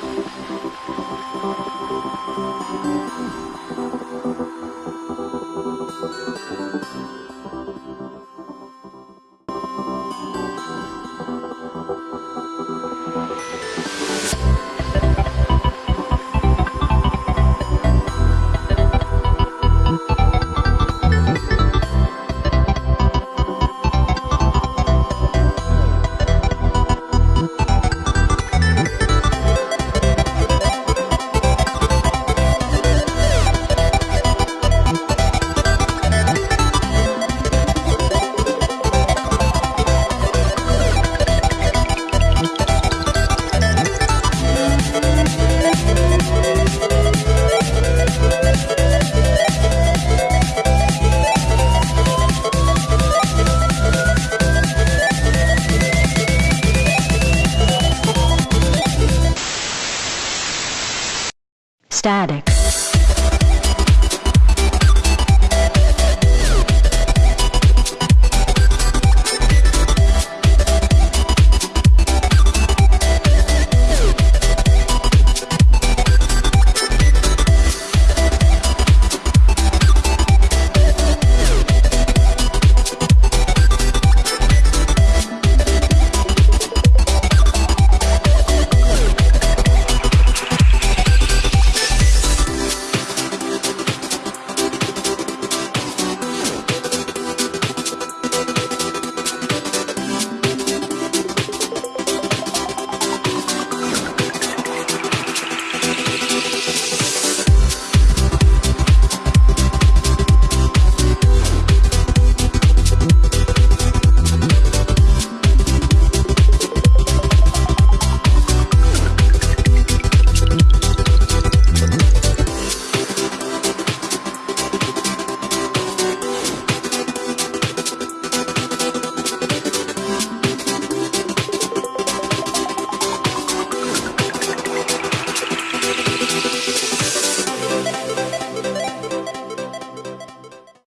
Thank you. Static.